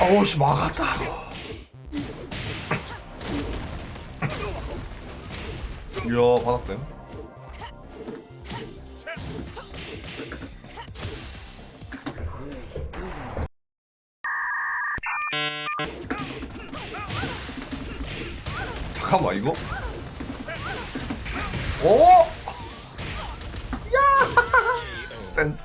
어우씨 막았다. 이야 바닥댐 잠깐만 이거? 오! 真实。